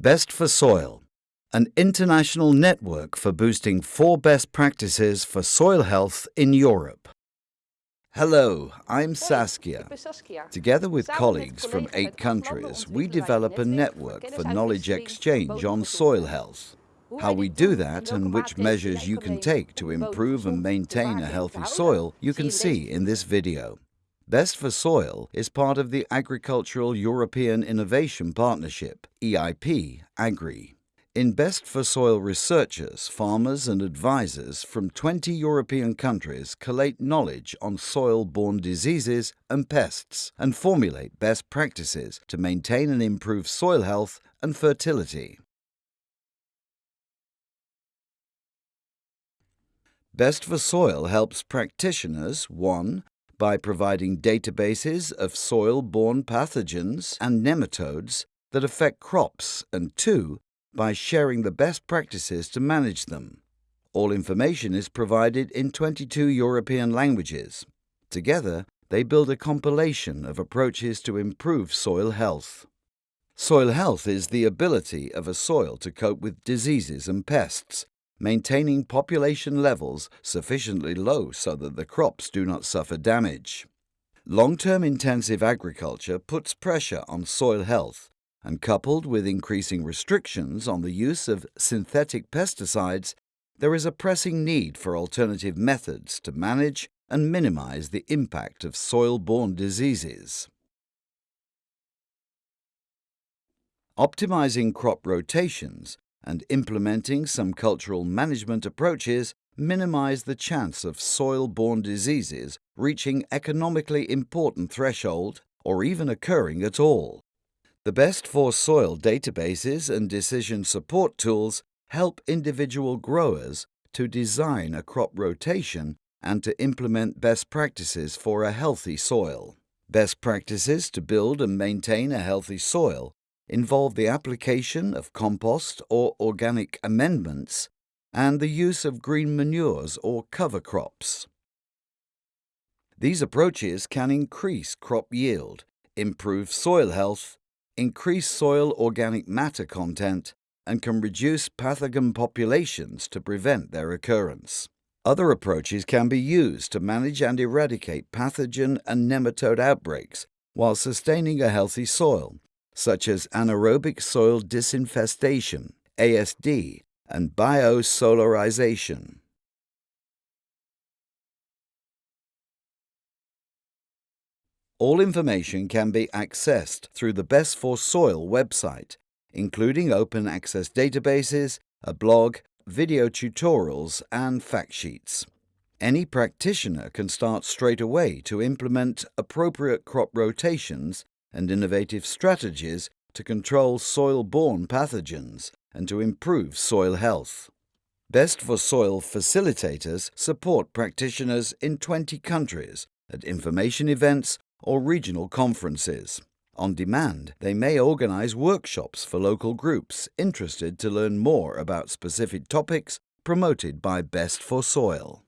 Best for Soil, an international network for boosting four best practices for soil health in Europe. Hello, I'm Saskia. Together with colleagues from eight countries, we develop a network for knowledge exchange on soil health. How we do that and which measures you can take to improve and maintain a healthy soil you can see in this video. Best for Soil is part of the Agricultural European Innovation Partnership, EIP Agri. In Best for Soil researchers, farmers and advisors from 20 European countries collate knowledge on soil-borne diseases and pests and formulate best practices to maintain and improve soil health and fertility. Best for Soil helps practitioners 1 by providing databases of soil-borne pathogens and nematodes that affect crops and 2. by sharing the best practices to manage them. All information is provided in 22 European languages. Together, they build a compilation of approaches to improve soil health. Soil health is the ability of a soil to cope with diseases and pests maintaining population levels sufficiently low so that the crops do not suffer damage. Long-term intensive agriculture puts pressure on soil health and coupled with increasing restrictions on the use of synthetic pesticides, there is a pressing need for alternative methods to manage and minimize the impact of soil-borne diseases. Optimizing crop rotations and implementing some cultural management approaches minimize the chance of soil-borne diseases reaching economically important threshold or even occurring at all. The best for soil databases and decision support tools help individual growers to design a crop rotation and to implement best practices for a healthy soil. Best practices to build and maintain a healthy soil involve the application of compost or organic amendments and the use of green manures or cover crops. These approaches can increase crop yield, improve soil health, increase soil organic matter content, and can reduce pathogen populations to prevent their occurrence. Other approaches can be used to manage and eradicate pathogen and nematode outbreaks while sustaining a healthy soil, such as anaerobic soil disinfestation, ASD, and biosolarization. All information can be accessed through the Best for Soil website, including open access databases, a blog, video tutorials and fact sheets. Any practitioner can start straight away to implement appropriate crop rotations and innovative strategies to control soil-borne pathogens and to improve soil health. Best for Soil facilitators support practitioners in 20 countries at information events or regional conferences. On demand, they may organize workshops for local groups interested to learn more about specific topics promoted by Best for Soil.